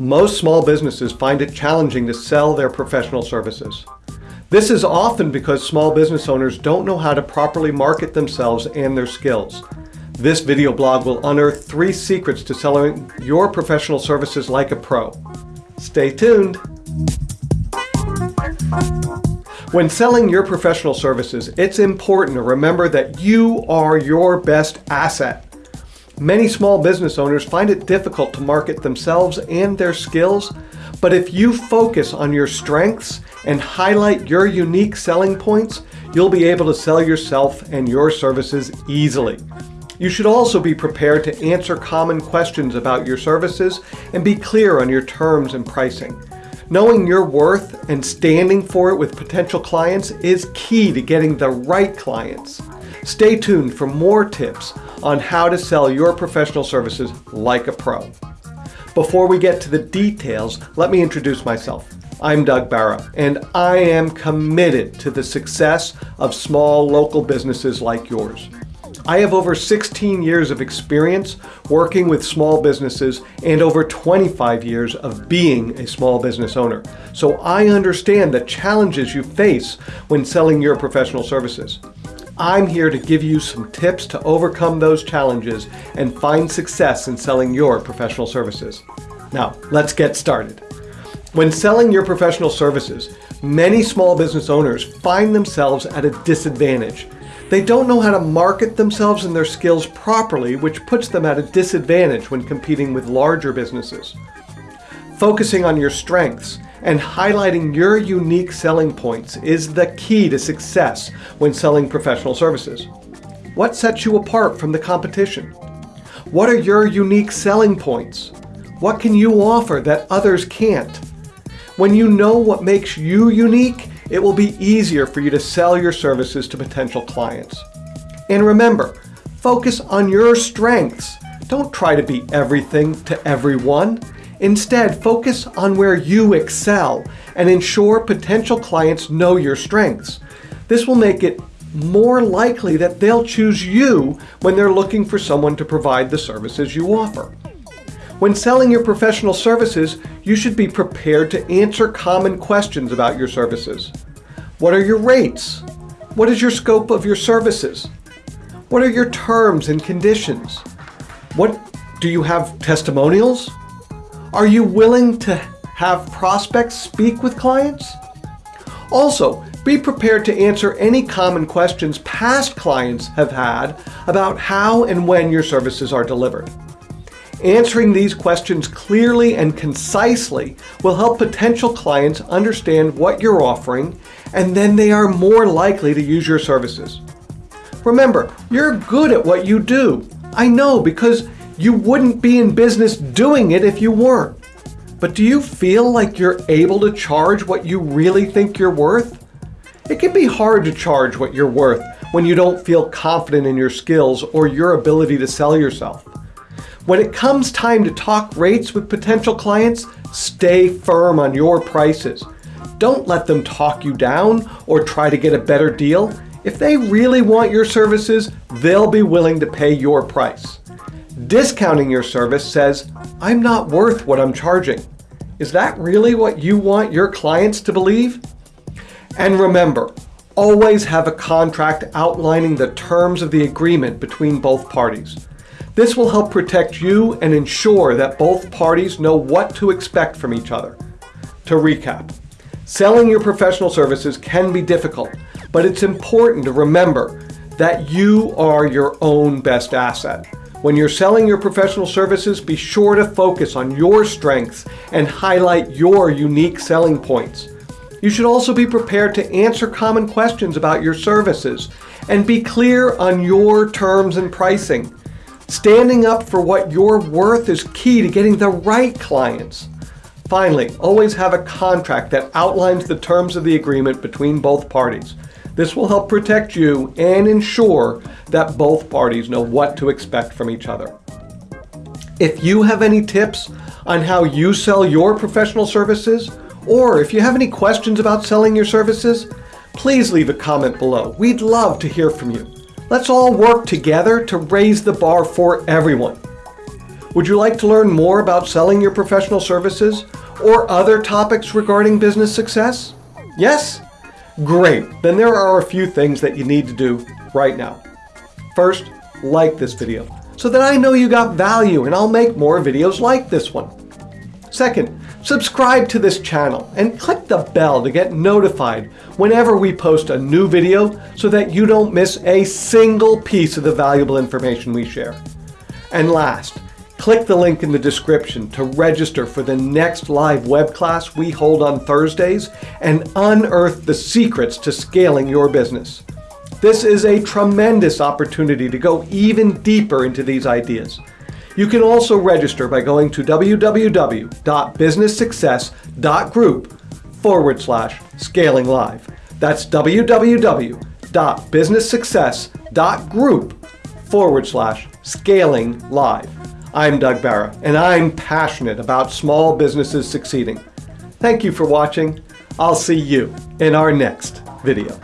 Most small businesses find it challenging to sell their professional services. This is often because small business owners don't know how to properly market themselves and their skills. This video blog will unearth three secrets to selling your professional services like a pro. Stay tuned! When selling your professional services, it's important to remember that you are your best asset. Many small business owners find it difficult to market themselves and their skills, but if you focus on your strengths and highlight your unique selling points, you'll be able to sell yourself and your services easily. You should also be prepared to answer common questions about your services and be clear on your terms and pricing. Knowing your worth and standing for it with potential clients is key to getting the right clients. Stay tuned for more tips on how to sell your professional services like a pro. Before we get to the details, let me introduce myself. I'm Doug Barra, and I am committed to the success of small local businesses like yours. I have over 16 years of experience working with small businesses and over 25 years of being a small business owner. So I understand the challenges you face when selling your professional services. I'm here to give you some tips to overcome those challenges and find success in selling your professional services. Now, let's get started. When selling your professional services, many small business owners find themselves at a disadvantage they don't know how to market themselves and their skills properly, which puts them at a disadvantage when competing with larger businesses. Focusing on your strengths and highlighting your unique selling points is the key to success when selling professional services. What sets you apart from the competition? What are your unique selling points? What can you offer that others can't? When you know what makes you unique, it will be easier for you to sell your services to potential clients. And remember, focus on your strengths. Don't try to be everything to everyone. Instead, focus on where you excel and ensure potential clients know your strengths. This will make it more likely that they'll choose you when they're looking for someone to provide the services you offer. When selling your professional services, you should be prepared to answer common questions about your services. What are your rates? What is your scope of your services? What are your terms and conditions? What do you have testimonials? Are you willing to have prospects speak with clients? Also, be prepared to answer any common questions past clients have had about how and when your services are delivered. Answering these questions clearly and concisely will help potential clients understand what you're offering and then they are more likely to use your services. Remember, you're good at what you do. I know because you wouldn't be in business doing it if you weren't. But do you feel like you're able to charge what you really think you're worth? It can be hard to charge what you're worth when you don't feel confident in your skills or your ability to sell yourself. When it comes time to talk rates with potential clients, stay firm on your prices. Don't let them talk you down or try to get a better deal. If they really want your services, they'll be willing to pay your price. Discounting your service says, I'm not worth what I'm charging. Is that really what you want your clients to believe? And remember, always have a contract outlining the terms of the agreement between both parties. This will help protect you and ensure that both parties know what to expect from each other. To recap, selling your professional services can be difficult, but it's important to remember that you are your own best asset. When you're selling your professional services, be sure to focus on your strengths and highlight your unique selling points. You should also be prepared to answer common questions about your services and be clear on your terms and pricing. Standing up for what you're worth is key to getting the right clients. Finally, always have a contract that outlines the terms of the agreement between both parties. This will help protect you and ensure that both parties know what to expect from each other. If you have any tips on how you sell your professional services, or if you have any questions about selling your services, please leave a comment below. We'd love to hear from you. Let's all work together to raise the bar for everyone. Would you like to learn more about selling your professional services or other topics regarding business success? Yes? Great, then there are a few things that you need to do right now. First, like this video so that I know you got value and I'll make more videos like this one. Second, subscribe to this channel and click the bell to get notified whenever we post a new video so that you don't miss a single piece of the valuable information we share. And last, click the link in the description to register for the next live web class we hold on Thursdays and unearth the secrets to scaling your business. This is a tremendous opportunity to go even deeper into these ideas. You can also register by going to www.businesssuccess.group forward slash scaling live. That's www.businesssuccess.group forward slash scaling live. I'm Doug Barra, and I'm passionate about small businesses succeeding. Thank you for watching. I'll see you in our next video.